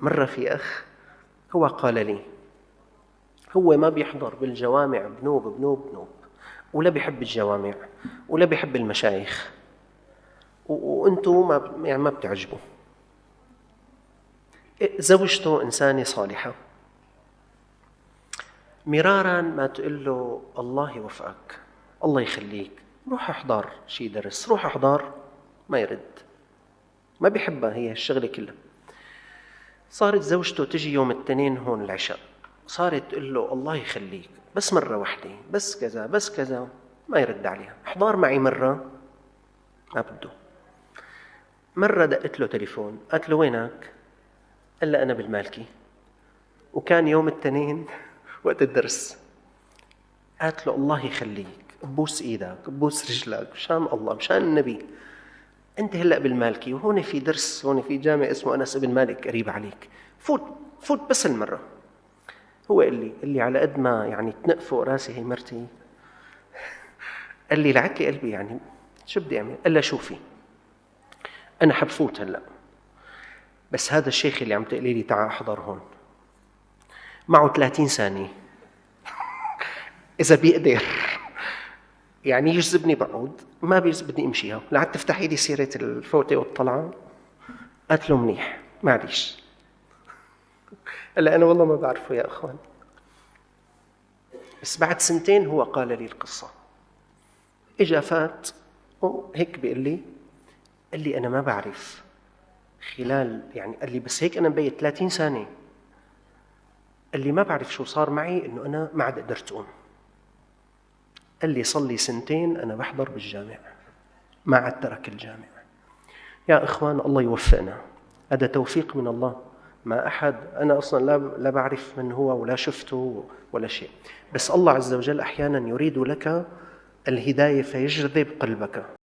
مرة في أخ هو قال لي هو ما بيحضر بالجوامع بنوب بنوب بنوب ولا بيحب الجوامع ولا بيحب المشايخ وأنتم ما يعني ما بتعجبوا. زوجته إنسانة صالحة. مرارا ما تقول له الله يوفقك الله يخليك روح احضر شي درس روح احضر ما يرد. ما بيحبها هي الشغلة كلها. صارت زوجته تجي يوم الاثنين هون العشاء. صارت تقول له الله يخليك بس مرة واحدة بس كذا بس كذا ما يرد عليها. احضر معي مرة؟ ما بده. مرة دقت له تليفون قالت له وينك؟ قال لها أنا بالمالكي. وكان يوم الاثنين وقت الدرس. قالت له الله يخليك بوس إيدك بوس رجلك مشان الله مشان النبي. أنت هلأ بالمالكي وهون في درس هون في جامع اسمه أنس بن مالك قريب عليك. فوت فوت بس المرة. هو قال لي قال لي على قد ما يعني تنق فوق راسي هي مرتي. قال لي لعت لي قلبي يعني شو بدي أعمل؟ قال لها شوفي أنا حبفوت هلأ. بس هذا الشيخ اللي عم تقولي لي تعال أحضر هون. معه 30 ثانية. إذا بيقدر. يعني يجذبني بقعد ما بيجذبني امشيها لعد تفتحي لي سيرة الفوتة والطلعة. قالت له منيح معليش. هلا أنا والله ما بعرفه يا أخوان. بس بعد سنتين هو قال لي القصة. إجا فات هيك بيقول لي قال لي أنا ما بعرف. خلال يعني قال لي بس هيك أنا مبيت 30 ثانية. قال لي ما بعرف شو صار معي إنه أنا ما عاد قدرت أقوم. قال لي صار لي سنتين أنا بحضر بالجامع ما عاد ترك الجامع. يا إخوان الله يوفقنا. هذا توفيق من الله. ما أحد أنا أصلا لا لا بعرف من هو ولا شفته ولا شيء. بس الله عز وجل أحيانا يريد لك الهداية فيجذب قلبك.